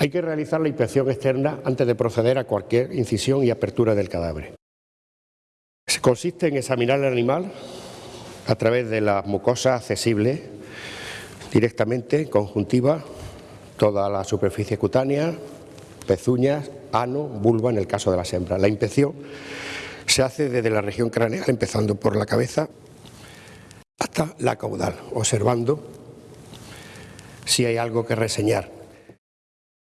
Hay que realizar la inspección externa antes de proceder a cualquier incisión y apertura del cadáver. Consiste en examinar el animal a través de las mucosas accesibles directamente, conjuntiva, toda la superficie cutánea, pezuñas, ano, vulva en el caso de las hembras. La inspección se hace desde la región craneal, empezando por la cabeza hasta la caudal, observando si hay algo que reseñar